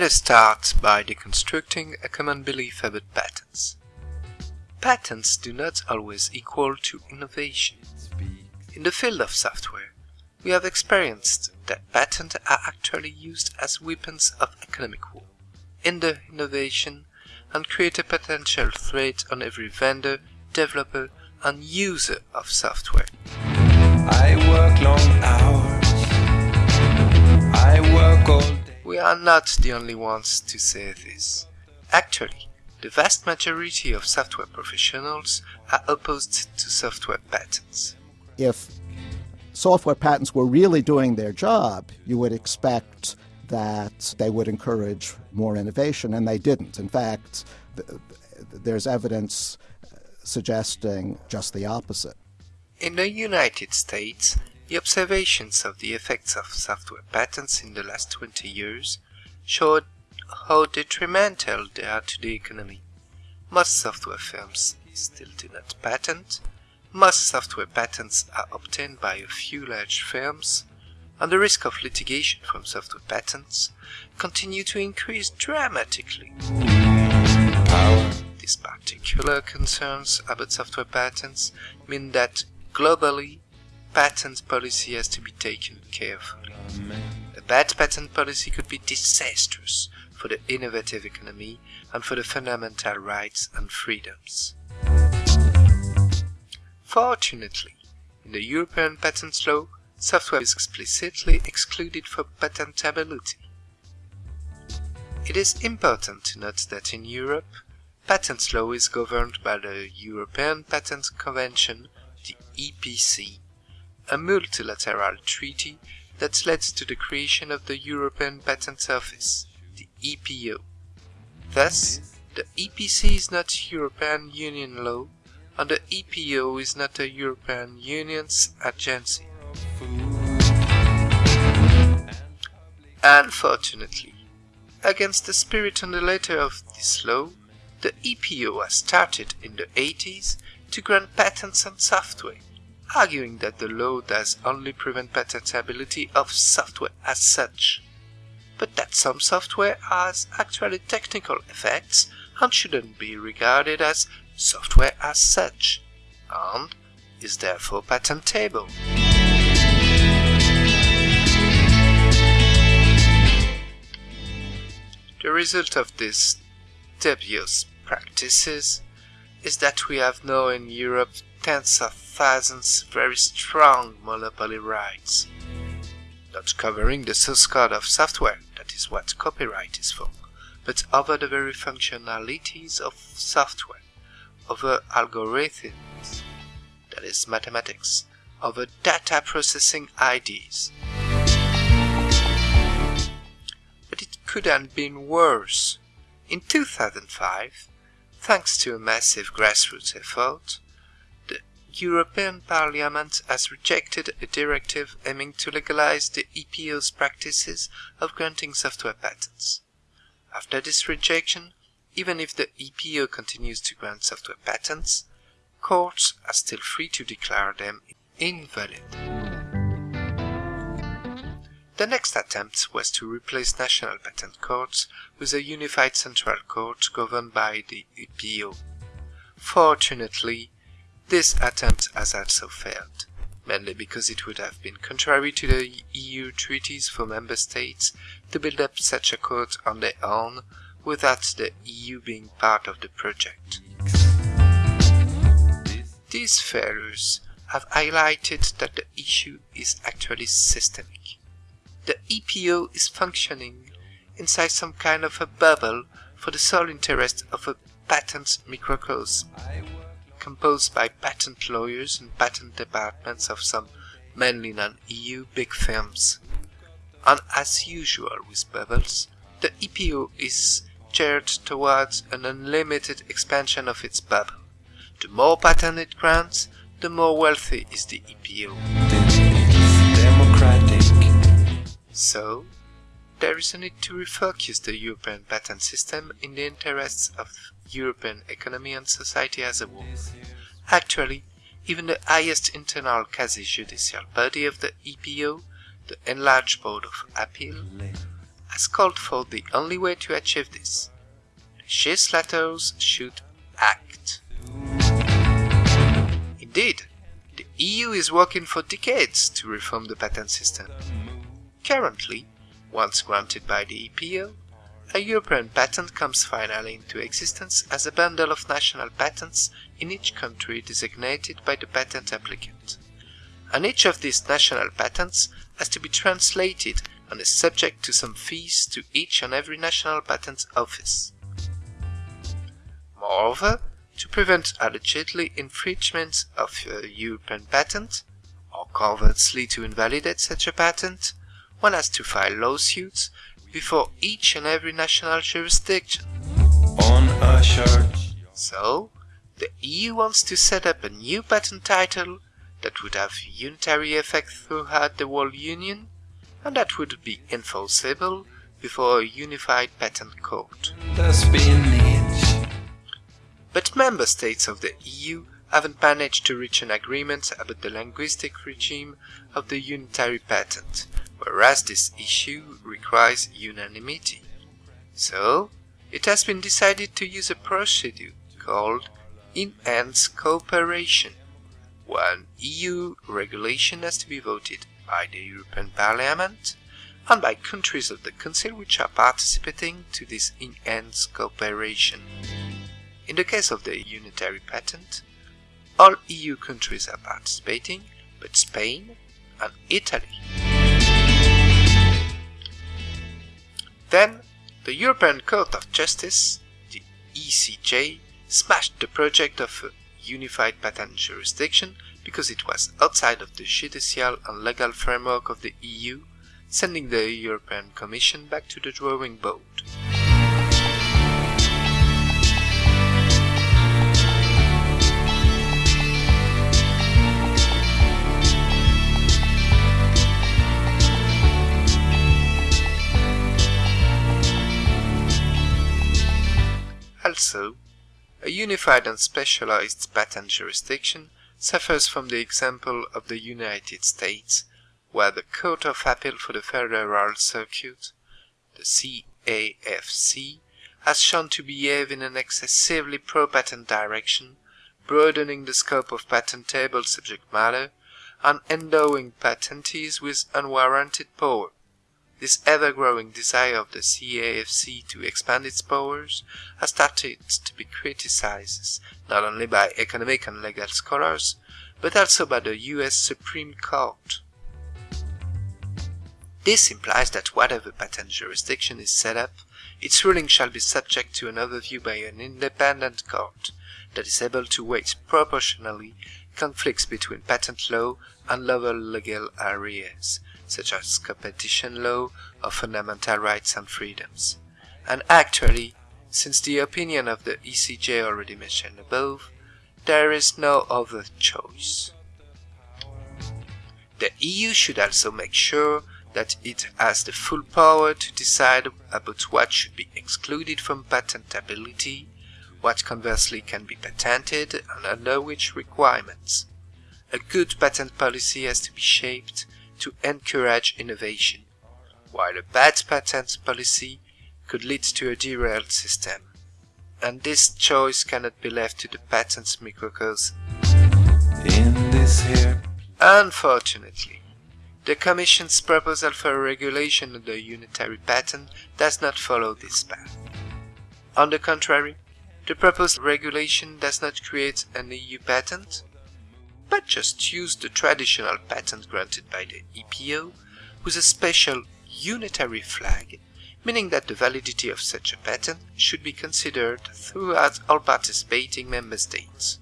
Let us start by deconstructing a common belief about patents. Patents do not always equal to innovation. In the field of software, we have experienced that patents are actually used as weapons of economic war, hinder innovation, and create a potential threat on every vendor, developer, and user of software. I work long hours. Are not the only ones to say this. Actually, the vast majority of software professionals are opposed to software patents. If software patents were really doing their job, you would expect that they would encourage more innovation, and they didn't. In fact, there's evidence suggesting just the opposite. In the United States, the observations of the effects of software patents in the last 20 years showed how detrimental they are to the economy. Most software firms still do not patent, most software patents are obtained by a few large firms, and the risk of litigation from software patents continue to increase dramatically. These particular concerns about software patents mean that globally patent policy has to be taken carefully. A bad patent policy could be disastrous for the innovative economy and for the fundamental rights and freedoms. Fortunately, in the European patent law, software is explicitly excluded for patentability. It is important to note that in Europe, patent law is governed by the European Patent Convention, the EPC, a multilateral treaty that led to the creation of the European Patent Office, the EPO. Thus, the EPC is not European Union law, and the EPO is not a European Union's agency. Unfortunately, against the spirit and the letter of this law, the EPO has started in the 80s to grant patents on software, arguing that the law does only prevent patentability of software as such, but that some software has actually technical effects and shouldn't be regarded as software as such, and is therefore patentable. The result of these dubious practices is that we have now in Europe tens of thousands very strong monopoly rights, not covering the source code of software, that is what copyright is for, but over the very functionalities of software, over algorithms, that is mathematics, over data processing ideas. But it could have been worse. In 2005, thanks to a massive grassroots effort, European Parliament has rejected a directive aiming to legalize the EPO's practices of granting software patents. After this rejection, even if the EPO continues to grant software patents, courts are still free to declare them invalid. The next attempt was to replace national patent courts with a unified central court governed by the EPO. Fortunately, this attempt has also failed, mainly because it would have been contrary to the EU treaties for member states to build up such a court on their own without the EU being part of the project. These failures have highlighted that the issue is actually systemic. The EPO is functioning inside some kind of a bubble for the sole interest of a patent microcosm, composed by patent lawyers and patent departments of some mainly non-EU big firms. And as usual with bubbles, the EPO is geared towards an unlimited expansion of its bubble. The more patents it grants, the more wealthy is the EPO. So, there is a need to refocus the European patent system in the interests of European economy and society as a whole. Actually, even the highest internal quasi-judicial body of the EPO, the Enlarged Board of Appeal, has called for the only way to achieve this. Legislators should act. Indeed, the EU is working for decades to reform the patent system. Currently, once granted by the EPO, a European patent comes finally into existence as a bundle of national patents in each country designated by the patent applicant. And each of these national patents has to be translated and is subject to some fees to each and every national patent office. Moreover, to prevent allegedly infringement of a European patent, or conversely to invalidate such a patent, one has to file lawsuits before each and every national jurisdiction. on a church. So, the EU wants to set up a new patent title that would have unitary effect throughout the whole Union and that would be enforceable before a unified patent court. But member states of the EU haven't managed to reach an agreement about the linguistic regime of the unitary patent, whereas this issue requires unanimity. So, it has been decided to use a procedure called enhanced cooperation. One EU regulation has to be voted by the European Parliament and by countries of the Council which are participating to this enhanced cooperation. In the case of the unitary patent, all EU countries are participating, but Spain and Italy. Then, the European Court of Justice, the ECJ, smashed the project of a unified patent jurisdiction because it was outside of the judicial and legal framework of the EU, sending the European Commission back to the drawing board. Also, a unified and specialized patent jurisdiction suffers from the example of the United States, where the Court of Appeal for the Federal Circuit, the CAFC, has shown to behave in an excessively pro-patent direction, broadening the scope of patentable subject matter and endowing patentees with unwarranted power. This ever-growing desire of the CAFC to expand its powers has started to be criticized not only by economic and legal scholars, but also by the US Supreme Court. This implies that whatever patent jurisdiction is set up, its ruling shall be subject to an overview by an independent court that is able to weigh proportionally conflicts between patent law and lower legal areas, such as competition law or fundamental rights and freedoms. And actually, since the opinion of the ECJ already mentioned above, there is no other choice. The EU should also make sure that it has the full power to decide about what should be excluded from patentability, what conversely can be patented, and under which requirements. A good patent policy has to be shaped to encourage innovation, while a bad patent policy could lead to a derailed system. And this choice cannot be left to the patent's microcosm. In this here. Unfortunately, the Commission's proposal for a regulation of the unitary patent does not follow this path. On the contrary, the proposed regulation does not create an EU patent, but just use the traditional patent granted by the EPO with a special unitary flag, meaning that the validity of such a patent should be considered throughout all participating member states.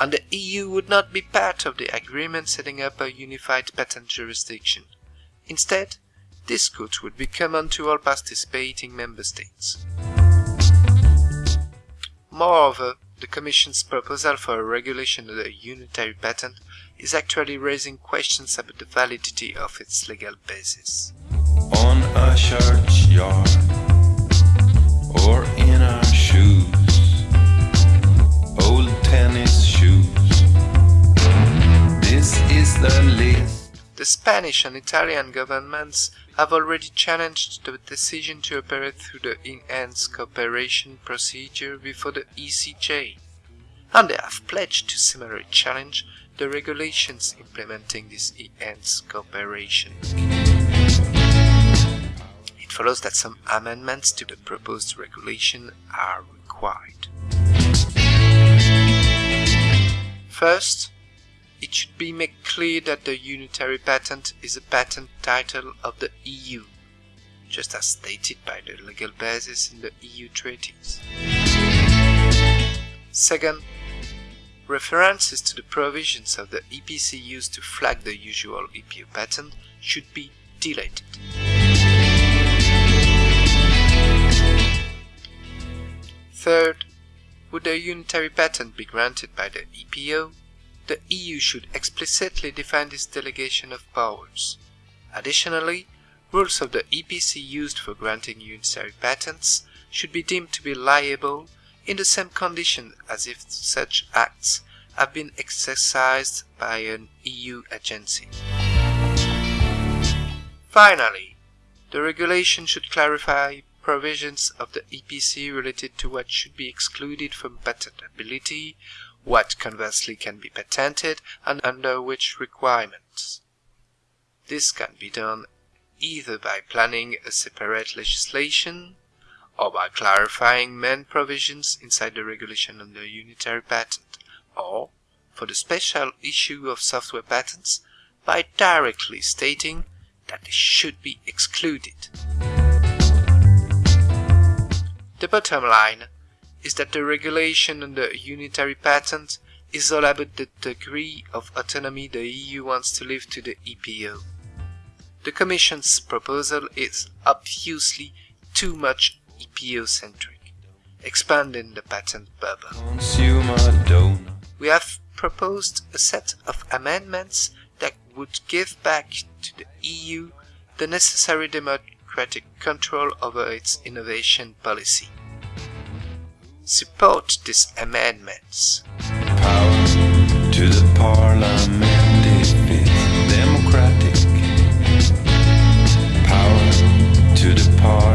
And the EU would not be part of the agreement setting up a unified patent jurisdiction. Instead, this court would be common to all participating member states. Moreover, the Commission's proposal for a regulation of the unitary patent is actually raising questions about the validity of its legal basis. On a churchyard. Or Spanish and Italian governments have already challenged the decision to operate through the enhanced cooperation procedure before the ECJ, and they have pledged to similarly challenge the regulations implementing this enhanced cooperation. It follows that some amendments to the proposed regulation are required. First, it should be made clear that the unitary patent is a patent title of the EU, just as stated by the legal basis in the EU treaties. Second, references to the provisions of the EPC used to flag the usual EPO patent should be deleted. Third, would a unitary patent be granted by the EPO, the EU should explicitly define this delegation of powers. Additionally, rules of the EPC used for granting unitary patents should be deemed to be liable in the same condition as if such acts have been exercised by an EU agency. Finally, the regulation should clarify provisions of the EPC related to what should be excluded from patentability, what conversely can be patented, and under which requirements. This can be done either by planning a separate legislation or by clarifying main provisions inside the regulation on the unitary patent, or, for the special issue of software patents, by directly stating that they should be excluded. The bottom line is that the regulation on the unitary patent is all about the degree of autonomy the EU wants to leave to the EPO. The Commission's proposal is obviously too much EPO-centric, expanding the patent bubble. We have proposed a set of amendments that would give back to the EU the necessary democratic control over its innovation policy support these amendments. Power to the parliament if democratic. Power to the parliament.